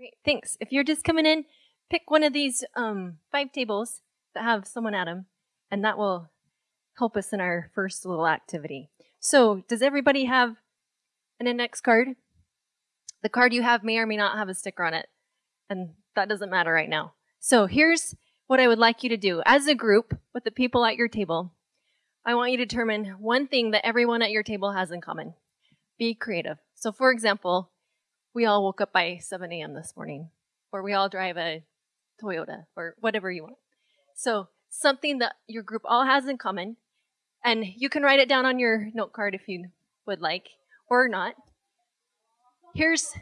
Great, thanks. If you're just coming in, pick one of these um, five tables that have someone at them, and that will help us in our first little activity. So, does everybody have an index card? The card you have may or may not have a sticker on it, and that doesn't matter right now. So, here's what I would like you to do. As a group, with the people at your table, I want you to determine one thing that everyone at your table has in common. Be creative. So, for example, we all woke up by 7 a.m. this morning, or we all drive a Toyota, or whatever you want. So, something that your group all has in common, and you can write it down on your note card if you would like, or not. Here's,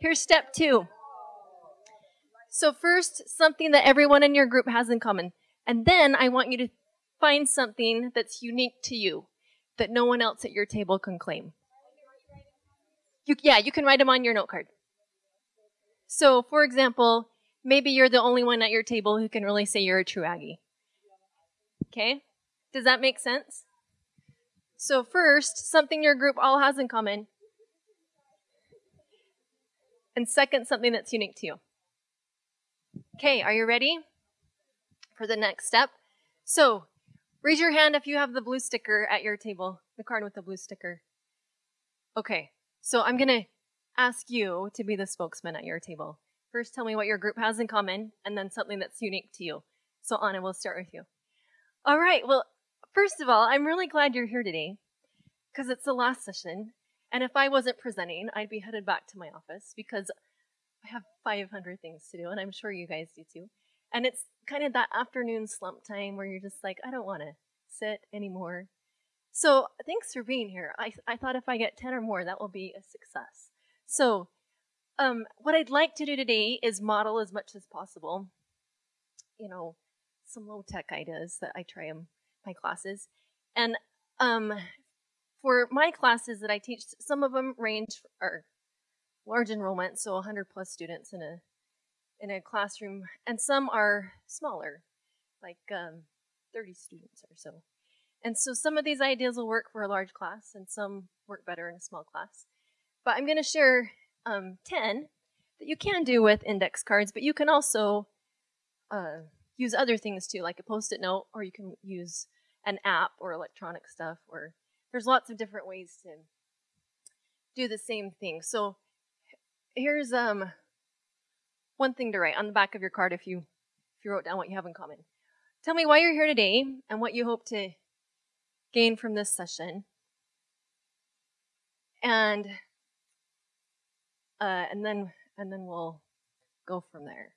here's step two. So, first, something that everyone in your group has in common. And then I want you to find something that's unique to you that no one else at your table can claim. You, yeah, you can write them on your note card. So, for example, maybe you're the only one at your table who can really say you're a true Aggie. Okay? Does that make sense? So, first, something your group all has in common. And second, something that's unique to you. Okay, are you ready for the next step? So, raise your hand if you have the blue sticker at your table, the card with the blue sticker. Okay, so I'm going to ask you to be the spokesman at your table. First, tell me what your group has in common, and then something that's unique to you. So, Anna, we'll start with you. All right, well, first of all, I'm really glad you're here today because it's the last session. And if I wasn't presenting, I'd be headed back to my office because I have 500 things to do, and I'm sure you guys do too. And it's kind of that afternoon slump time where you're just like, I don't want to sit anymore. So thanks for being here. I, I thought if I get 10 or more, that will be a success. So um, what I'd like to do today is model as much as possible, you know, some low tech ideas that I try in my classes. And um, for my classes that I teach, some of them range are large enrollment, so 100 plus students in a in a classroom, and some are smaller, like um, 30 students or so. And so some of these ideas will work for a large class, and some work better in a small class. But I'm going to share um, 10 that you can do with index cards, but you can also uh, use other things too, like a post-it note, or you can use an app or electronic stuff, or there's lots of different ways to do the same thing. So here's um, one thing to write on the back of your card if you if you wrote down what you have in common. Tell me why you're here today and what you hope to gain from this session. And uh, and then and then we'll go from there.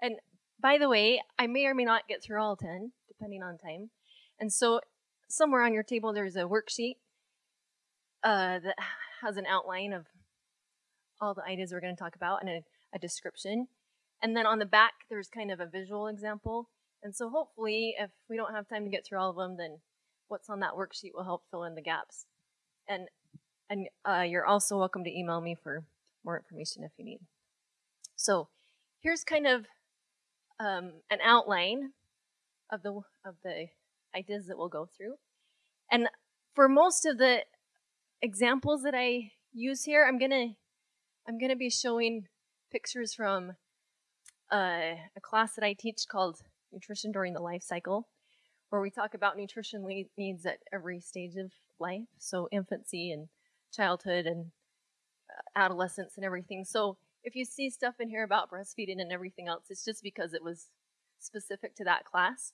And by the way, I may or may not get through all 10, depending on time. And so somewhere on your table there's a worksheet uh, that has an outline of all the ideas we're going to talk about and a, a description. And then on the back, there's kind of a visual example. And so hopefully, if we don't have time to get through all of them, then what's on that worksheet will help fill in the gaps. And and uh, you're also welcome to email me for more information if you need. So here's kind of um, an outline of the of the ideas that we'll go through. And for most of the examples that I use here, I'm gonna I'm gonna be showing pictures from uh, a class that I teach called Nutrition During the Life Cycle, where we talk about nutrition needs at every stage of life, so infancy and childhood and uh, adolescence and everything. So if you see stuff in here about breastfeeding and everything else, it's just because it was specific to that class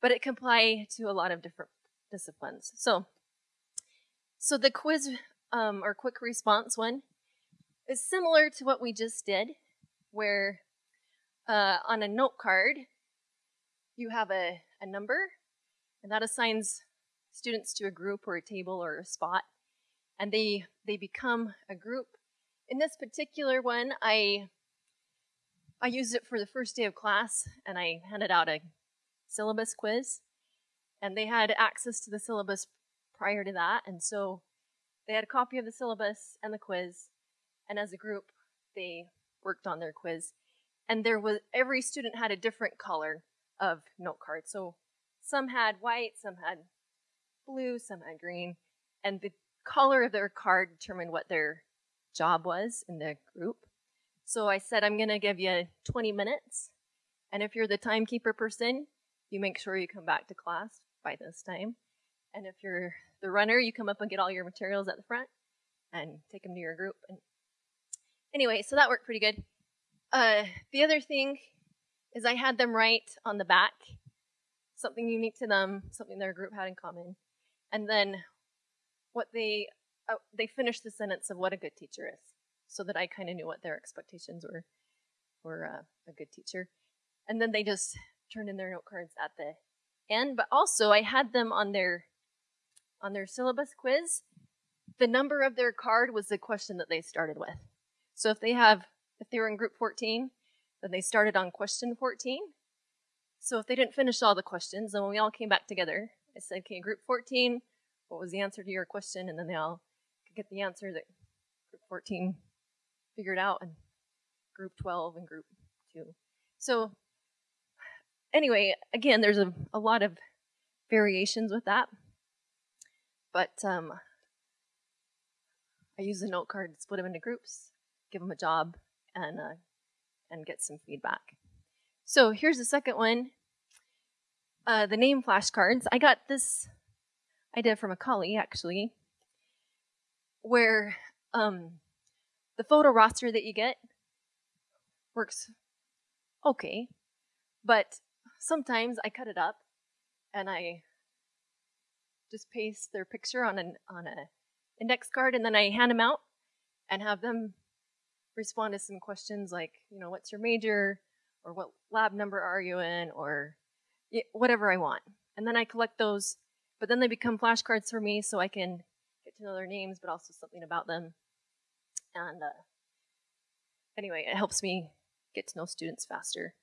but it can apply to a lot of different disciplines. So, so the quiz um, or quick response one similar to what we just did, where uh, on a note card you have a, a number, and that assigns students to a group or a table or a spot, and they they become a group. In this particular one, I I used it for the first day of class, and I handed out a syllabus quiz. And they had access to the syllabus prior to that. And so they had a copy of the syllabus and the quiz. And as a group, they worked on their quiz. And there was every student had a different color of note card. So some had white, some had blue, some had green, and the color of their card determined what their job was in the group. So I said, I'm going to give you 20 minutes, and if you're the timekeeper person, you make sure you come back to class by this time. And if you're the runner, you come up and get all your materials at the front and take them to your group. And anyway, so that worked pretty good. Uh, the other thing is I had them write on the back something unique to them, something their group had in common, and then what they uh, they finished the sentence of what a good teacher is, so that I kind of knew what their expectations were for uh, a good teacher, and then they just turned in their note cards at the end. But also, I had them on their on their syllabus quiz. The number of their card was the question that they started with. So if they have if they were in group 14, then they started on question 14. So if they didn't finish all the questions, then when we all came back together, I said, okay, group 14, what was the answer to your question? And then they all could get the answer that group 14 figured out, and group 12 and group 2. So anyway, again, there's a, a lot of variations with that. But um, I use the note card to split them into groups, give them a job, and uh, and get some feedback. So here's the second one. Uh, the name flashcards. I got this idea from a colleague actually, where um, the photo roster that you get works okay, but sometimes I cut it up and I just paste their picture on an on a index card and then I hand them out and have them respond to some questions like, you know, what's your major or what lab number are you in or whatever I want. And then I collect those, but then they become flashcards for me so I can get to know their names, but also something about them. And uh, anyway, it helps me get to know students faster.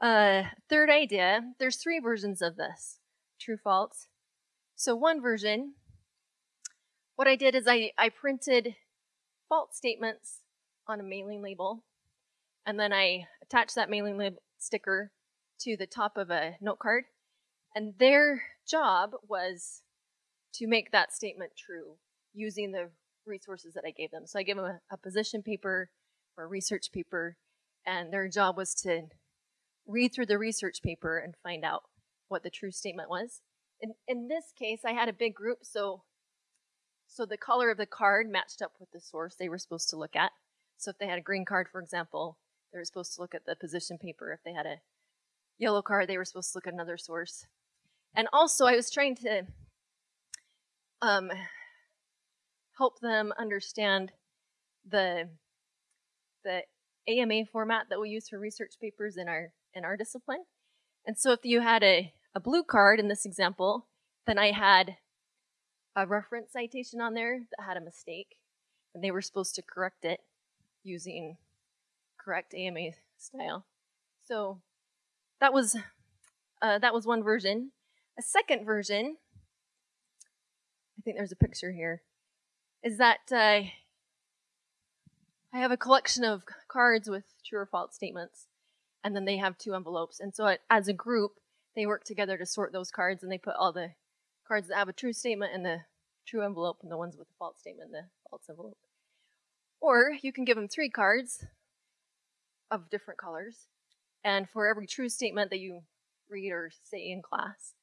Uh, third idea, there's three versions of this, true, false. So one version, what I did is I, I printed false statements on a mailing label. And then I attach that mailing label sticker to the top of a note card. And their job was to make that statement true using the resources that I gave them. So I gave them a, a position paper or a research paper, and their job was to read through the research paper and find out what the true statement was. In, in this case, I had a big group, so so the color of the card matched up with the source they were supposed to look at. So if they had a green card, for example, they were supposed to look at the position paper. If they had a yellow card, they were supposed to look at another source. And also, I was trying to um, help them understand the the AMA format that we use for research papers in our in our discipline. And so, if you had a, a blue card in this example, then I had a reference citation on there that had a mistake, and they were supposed to correct it using correct AMA style. So that was uh, that was one version. A second version, I think there's a picture here, is that uh, I have a collection of cards with true or false statements, and then they have two envelopes. And so it, as a group, they work together to sort those cards, and they put all the cards that have a true statement in the true envelope, and the ones with the false statement in the false envelope. Or you can give them three cards of different colors, and for every true statement that you read or say in class,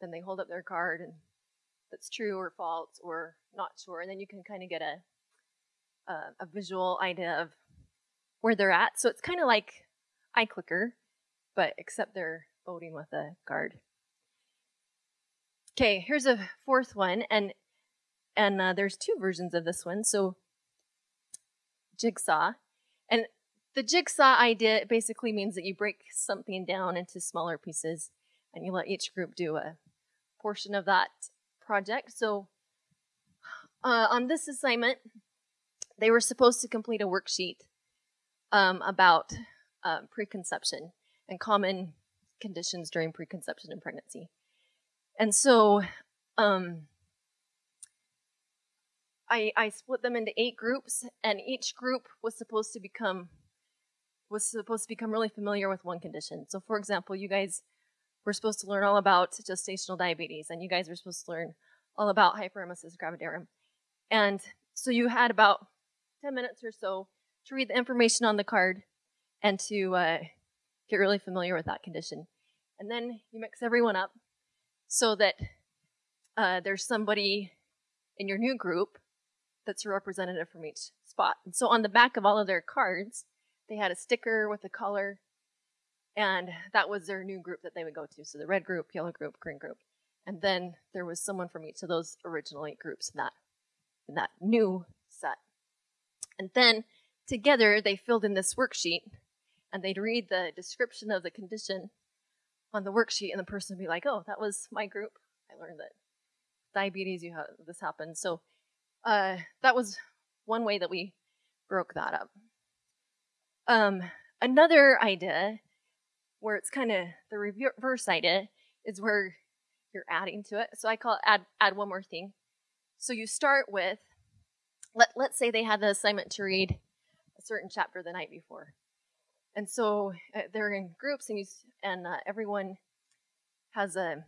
then they hold up their card and that's true or false or not sure, and then you can kind of get a, a, a visual idea of where they're at. So it's kind of like iClicker, but except they're voting with a card. Okay, here's a fourth one, and and uh, there's two versions of this one. So jigsaw. And the jigsaw idea basically means that you break something down into smaller pieces and you let each group do a portion of that project. So uh, on this assignment, they were supposed to complete a worksheet um, about uh, preconception and common conditions during preconception and pregnancy. And so um, I, I split them into eight groups, and each group was supposed to become was supposed to become really familiar with one condition. So, for example, you guys were supposed to learn all about gestational diabetes, and you guys were supposed to learn all about hyperemesis gravidarum. And so you had about 10 minutes or so to read the information on the card and to uh, get really familiar with that condition. And then you mix everyone up so that uh, there's somebody in your new group that's a representative from each spot. And so on the back of all of their cards, they had a sticker with a color, and that was their new group that they would go to. So the red group, yellow group, green group. And then there was someone from each of those original eight groups in that, in that new set. And then together they filled in this worksheet and they'd read the description of the condition on the worksheet and the person would be like, oh, that was my group. I learned that diabetes, you have this happened. So uh, that was one way that we broke that up. Um, another idea where it's kind of the reverse idea is where you're adding to it. So I call it add, add one more thing. So you start with, let, let's say they had the assignment to read a certain chapter the night before. And so uh, they're in groups and, you, and uh, everyone has a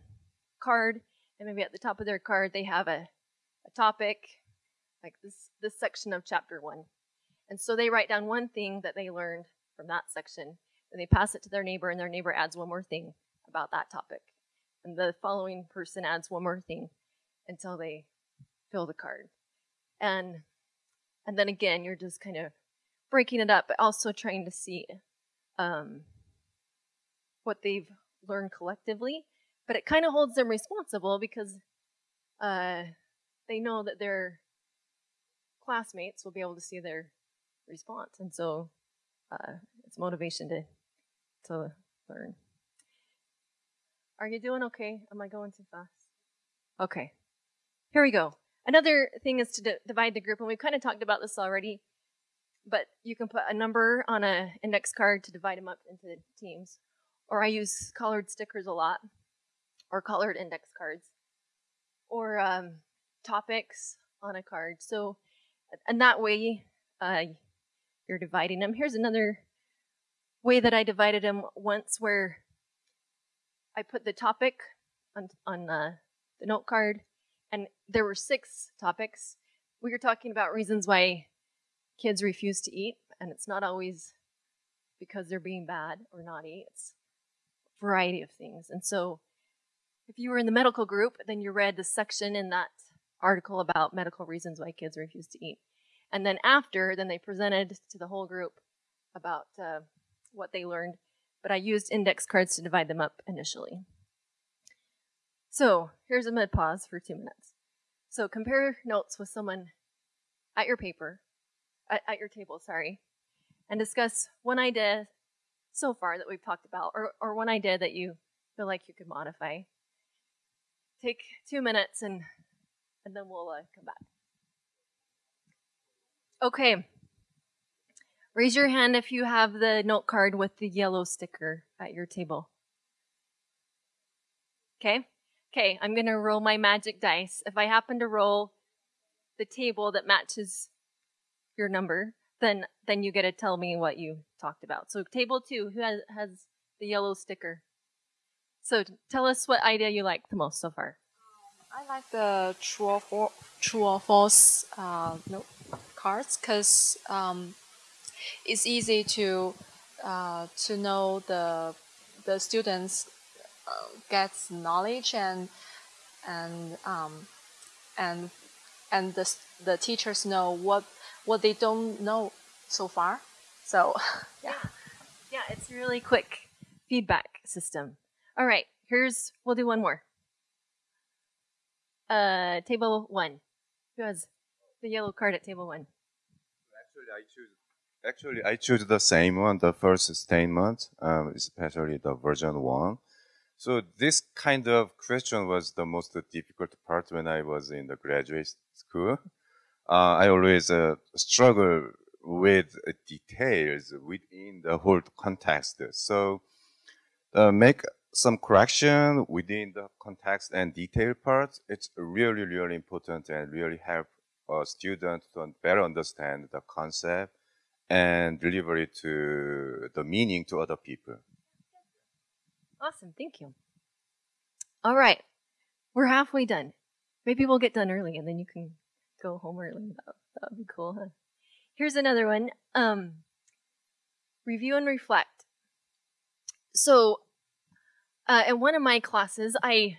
card and maybe at the top of their card they have a, a topic like this, this section of chapter one. And so they write down one thing that they learned from that section, and they pass it to their neighbor, and their neighbor adds one more thing about that topic. And the following person adds one more thing until they fill the card. And and then again, you're just kind of breaking it up, but also trying to see um, what they've learned collectively. But it kind of holds them responsible because uh, they know that their classmates will be able to see their response, and so uh, it's motivation to to learn. Are you doing okay? Am I going too fast? Okay. Here we go. Another thing is to divide the group, and we've kind of talked about this already, but you can put a number on an index card to divide them up into teams. Or I use colored stickers a lot, or colored index cards, or um, topics on a card. So, and that way, uh, you're dividing them. Here's another way that I divided them once where I put the topic on, on uh, the note card, and there were six topics. We were talking about reasons why kids refuse to eat, and it's not always because they're being bad or naughty. It's a variety of things. And so if you were in the medical group, then you read the section in that article about medical reasons why kids refuse to eat. And then after, then they presented to the whole group about uh, what they learned. But I used index cards to divide them up initially. So here's a mid pause for two minutes. So compare notes with someone at your paper, at, at your table, sorry, and discuss one idea so far that we've talked about, or, or one idea that you feel like you could modify. Take two minutes and and then we'll uh, come back. Okay. Raise your hand if you have the note card with the yellow sticker at your table. Okay? Okay, I'm going to roll my magic dice. If I happen to roll the table that matches your number, then then you get to tell me what you talked about. So table 2, who has, has the yellow sticker? So tell us what idea you like the most so far. I like the true or, for, true or false uh, no, cards because um, it's easy to uh, to know the the students uh, gets knowledge and and um, and and the the teachers know what what they don't know so far. So yeah, yeah, it's really quick feedback system. All right, here's we'll do one more uh, table one. Who has the yellow card at table one? Actually, I choose. Actually, I choose the same one, the first statement, um, especially the version one. So this kind of question was the most difficult part when I was in the graduate school. Uh, I always uh, struggle with details within the whole context. So uh, make some correction within the context and detail parts, it's really, really important and really help a student to better understand the concept and deliver it to the meaning to other people. Awesome, thank you. All right. We're halfway done. Maybe we'll get done early and then you can go home early. That, that would be cool, huh? Here's another one. Um, review and reflect. So, uh, in one of my classes, I,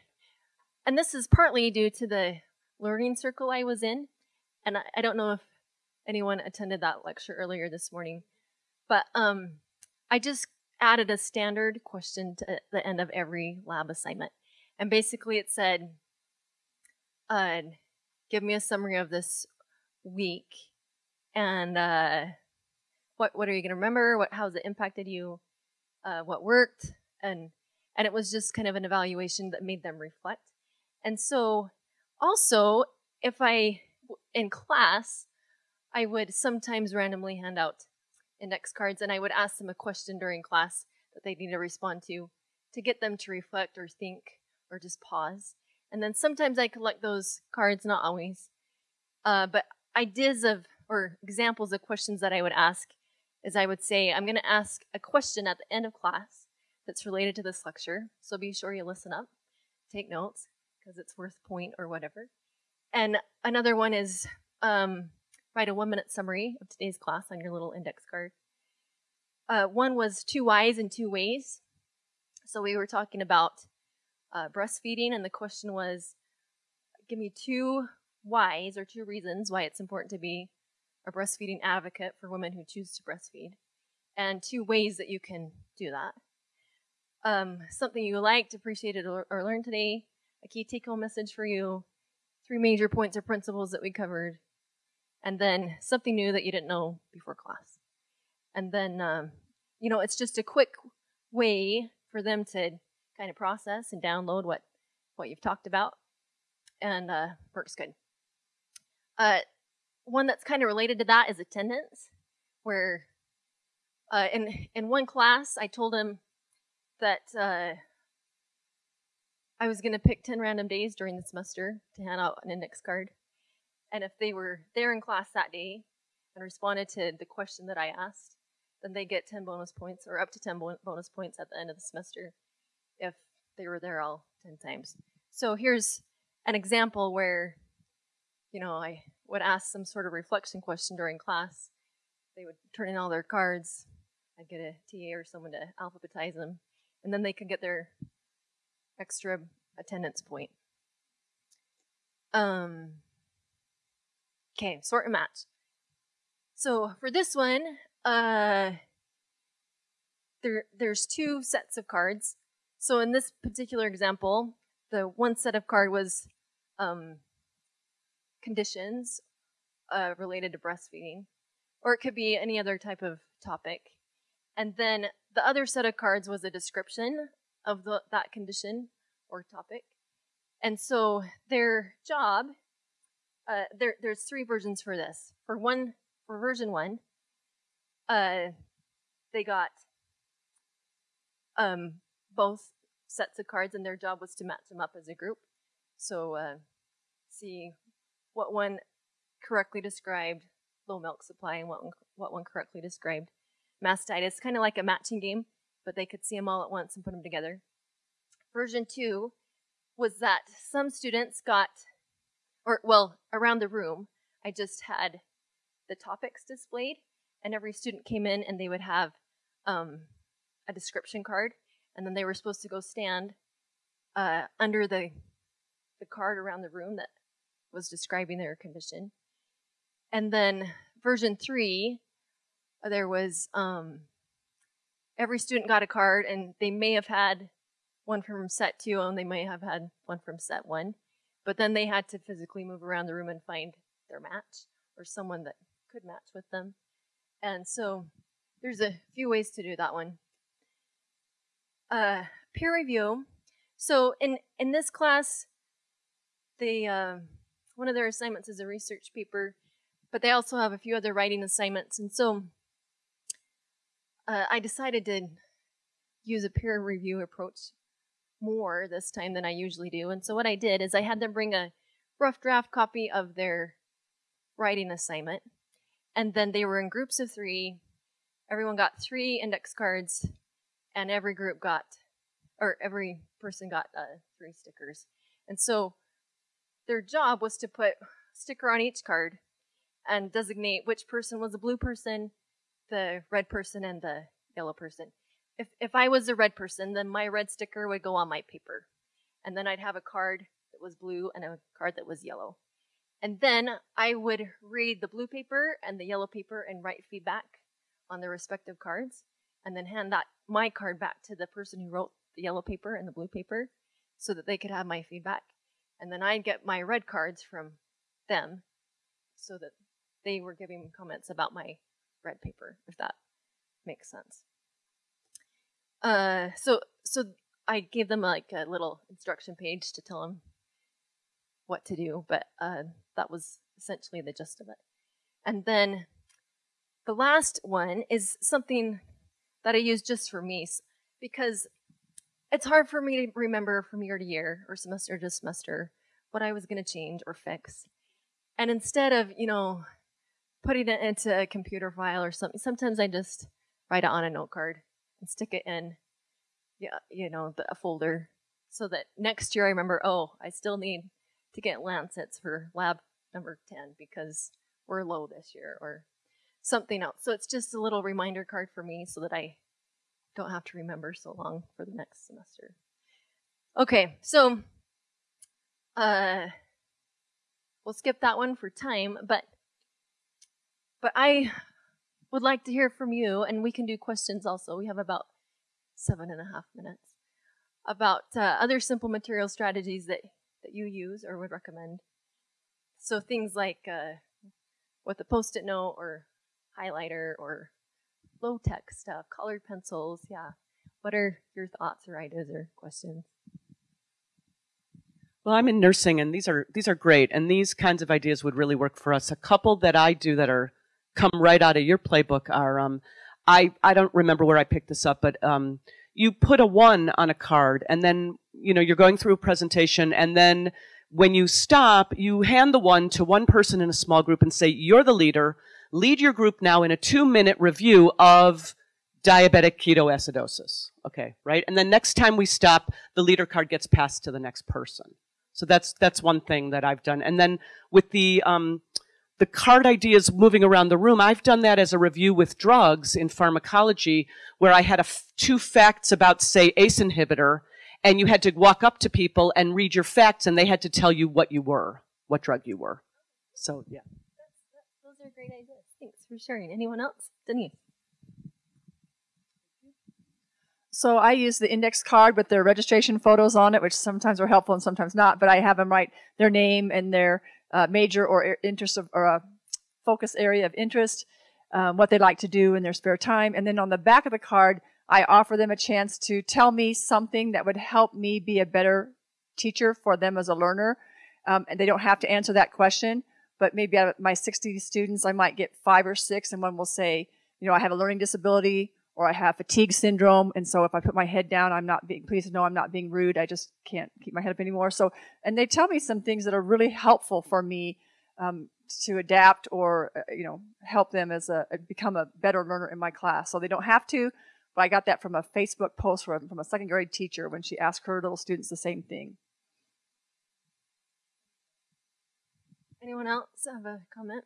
and this is partly due to the learning circle I was in, and I, I don't know if anyone attended that lecture earlier this morning, but um, I just added a standard question to the end of every lab assignment. And basically it said, uh, give me a summary of this week and uh, what what are you going to remember? What how has it impacted you? Uh, what worked? And and it was just kind of an evaluation that made them reflect. And so also if I in class I would sometimes randomly hand out index cards and I would ask them a question during class that they need to respond to to get them to reflect or think or just pause. And then sometimes I collect those cards, not always. Uh, but ideas of or examples of questions that I would ask is I would say, I'm going to ask a question at the end of class that's related to this lecture. So be sure you listen up, take notes, because it's worth point or whatever. And another one is um, write a one minute summary of today's class on your little index card. Uh, one was two whys and two ways. So we were talking about uh, breastfeeding, and the question was give me two whys or two reasons why it's important to be a breastfeeding advocate for women who choose to breastfeed, and two ways that you can do that. Um, something you liked, appreciated, or, or learned today, a key take home message for you, three major points or principles that we covered, and then something new that you didn't know before class. And then, um, you know, it's just a quick way for them to kind of process and download what, what you've talked about, and uh, works good. Uh, one that's kind of related to that is attendance, where uh, in in one class I told him that uh, I was going to pick ten random days during the semester to hand out an index card, and if they were there in class that day and responded to the question that I asked, then they get 10 bonus points or up to 10 bonus points at the end of the semester if they were there all 10 times. So here's an example where, you know, I would ask some sort of reflection question during class. They would turn in all their cards. I'd get a TA or someone to alphabetize them, and then they can get their extra attendance point. Um, Okay, sort and match. So for this one, uh, there there's two sets of cards. So in this particular example, the one set of card was um, conditions uh, related to breastfeeding, or it could be any other type of topic. And then the other set of cards was a description of the, that condition or topic. And so their job uh, there, there's three versions for this. For one, for version one, uh, they got um, both sets of cards, and their job was to match them up as a group. So uh, see what one correctly described low milk supply and what one, what one correctly described mastitis. Is kind of like a matching game, but they could see them all at once and put them together. Version two was that some students got or well, around the room, I just had the topics displayed, and every student came in and they would have um, a description card, and then they were supposed to go stand uh, under the the card around the room that was describing their condition. And then version three, there was um, every student got a card, and they may have had one from set two, and they may have had one from set one. But then they had to physically move around the room and find their match or someone that could match with them. And so there's a few ways to do that one. Uh, peer review. So in in this class, they uh, one of their assignments is a research paper, but they also have a few other writing assignments. And so uh, I decided to use a peer review approach more this time than I usually do. And so what I did is I had them bring a rough draft copy of their writing assignment. And then they were in groups of three. Everyone got three index cards, and every group got or every person got uh, three stickers. And so their job was to put sticker on each card and designate which person was a blue person, the red person, and the yellow person. If if I was a red person, then my red sticker would go on my paper, and then I'd have a card that was blue and a card that was yellow. And then I would read the blue paper and the yellow paper and write feedback on the respective cards, and then hand that my card back to the person who wrote the yellow paper and the blue paper, so that they could have my feedback. And then I'd get my red cards from them, so that they were giving comments about my red paper, if that makes sense. Uh, so so I gave them like a little instruction page to tell them what to do, but uh, that was essentially the gist of it. And then the last one is something that I use just for me because it's hard for me to remember from year to year or semester to semester what I was going to change or fix. And instead of, you know, putting it into a computer file or something, sometimes I just write it on a note card and stick it in, yeah, you know, the, a folder so that next year I remember, oh, I still need to get Lancets for lab number 10 because we're low this year or something else. So it's just a little reminder card for me so that I don't have to remember so long for the next semester. Okay, so uh, we'll skip that one for time, but but I would like to hear from you, and we can do questions also. We have about seven and a half minutes about uh, other simple material strategies that that you use or would recommend. So things like uh, with a post-it note or highlighter or low tech stuff, colored pencils. Yeah. What are your thoughts or ideas or questions? Well, I'm in nursing, and these are these are great, and these kinds of ideas would really work for us. A couple that I do that are come right out of your playbook are um, I I don't remember where I picked this up, but um, you put a one on a card, and then you know you're going through a presentation, and then when you stop, you hand the one to one person in a small group and say, "You're the leader lead your group now in a two minute review of diabetic ketoacidosis. Okay, right? And then next time we stop, the leader card gets passed to the next person. So that's that's one thing that I've done. And then with the um, the card ideas moving around the room, I've done that as a review with drugs in pharmacology, where I had two facts about, say, ACE inhibitor, and you had to walk up to people and read your facts, and they had to tell you what you were, what drug you were. So yeah. those are great ideas. Thanks for sharing. Anyone else? Denise. So I use the index card with their registration photos on it, which sometimes are helpful and sometimes not. But I have them write their name and their uh, major or interest of, or focus area of interest, um, what they like to do in their spare time, and then on the back of the card, I offer them a chance to tell me something that would help me be a better teacher for them as a learner. Um, and they don't have to answer that question but maybe out of my 60 students, I might get five or six, and one will say, you know, I have a learning disability or I have fatigue syndrome, and so if I put my head down, I'm not being, please know I'm not being rude, I just can't keep my head up anymore. So, and they tell me some things that are really helpful for me um, to adapt or, uh, you know, help them as a, become a better learner in my class. So they don't have to, but I got that from a Facebook post from, from a second grade teacher when she asked her little students the same thing. Anyone else have a comment?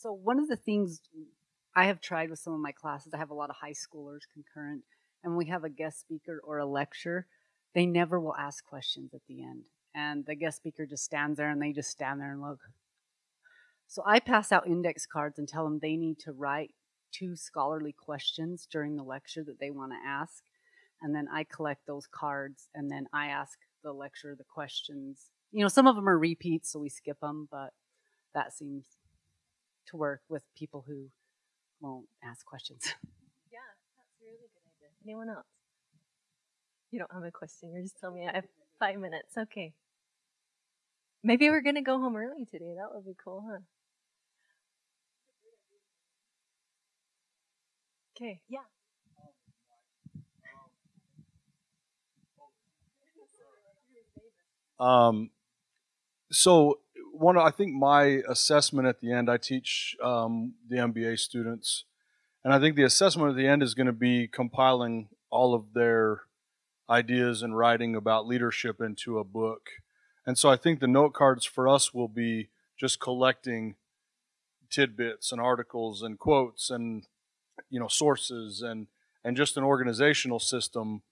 So one of the things I have tried with some of my classes, I have a lot of high schoolers concurrent, and we have a guest speaker or a lecture, they never will ask questions at the end. And the guest speaker just stands there and they just stand there and look. So I pass out index cards and tell them they need to write two scholarly questions during the lecture that they want to ask. And then I collect those cards and then I ask the lecture, the questions. You know, some of them are repeats, so we skip them, but that seems to work with people who won't ask questions. Yeah, that's a really good idea. Anyone else? You don't have a question. You're just telling me I have five minutes. Okay. Maybe we're gonna go home early today. That would be cool, huh? Okay. Yeah. Um, so one, I think my assessment at the end, I teach um, the MBA students, And I think the assessment at the end is going to be compiling all of their ideas and writing about leadership into a book. And so I think the note cards for us will be just collecting tidbits and articles and quotes and you know sources and and just an organizational system.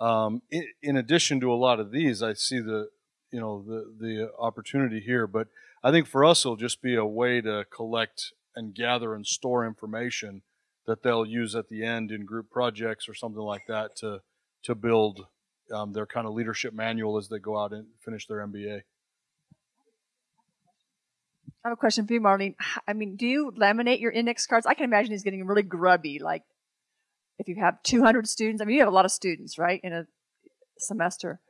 Um, in, in addition to a lot of these, I see the you know the the opportunity here, but I think for us it'll just be a way to collect and gather and store information that they'll use at the end in group projects or something like that to to build um, their kind of leadership manual as they go out and finish their MBA. I have a question for you, Marlene. I mean, do you laminate your index cards? I can imagine it's getting really grubby. Like, if you have 200 students, I mean, you have a lot of students, right, in a semester.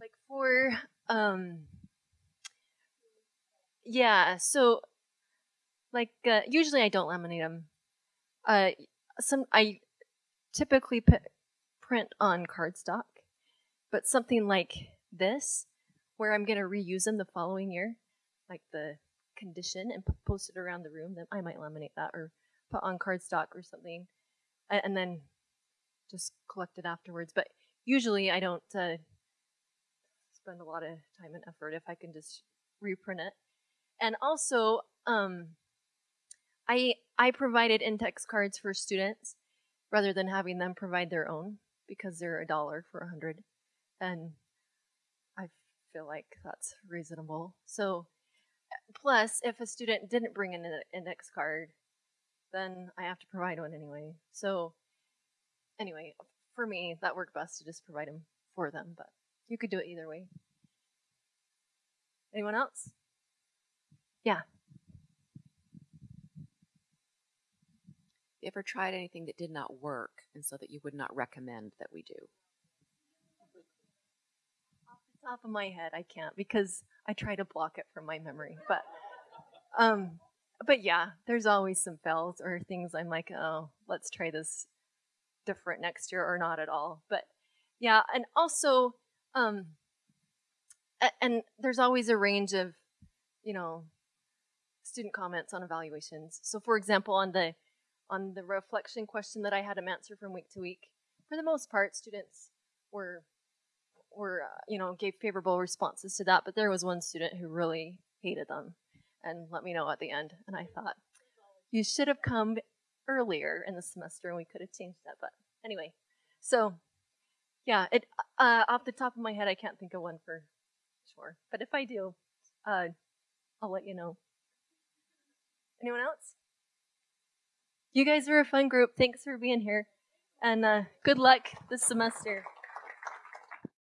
Like for um, yeah. So, like, uh, usually I don't laminate them. Uh, some I typically p- print on cardstock, but something like this, where I'm going to reuse them the following year, like the condition, and p- post it around the room, then I might laminate that or put on cardstock or something, and, and then just collect it afterwards. But usually I don't uh, spend a lot of time and effort if I can just reprint it. And also, um, I I provided index cards for students rather than having them provide their own because they're a dollar for a hundred, and I feel like that's reasonable. So, plus, if a student didn't bring an index card, then I have to provide one anyway. So, anyway, for me, that worked best to just provide them for them, but you could do it either way. Anyone else? Yeah. you ever tried anything that did not work and so that you would not recommend that we do? Off the top of my head, I can't because I try to block it from my memory. But um but yeah, there's always some fails or things I'm like, oh, let's try this different next year or not at all. But yeah, and also um and there's always a range of, you know, student comments on evaluations. So for example, on the on the reflection question that I had them answer from week to week. For the most part, students were were uh, you know gave favorable responses to that, but there was one student who really hated them and let me know at the end. And I thought you should have come earlier in the semester and we could have changed that. But anyway, so yeah, it uh, off the top of my head, I can't think of one for sure. But if I do, uh, I'll let you know. Anyone else? You guys are a fun group. Thanks for being here. And uh, good luck this semester.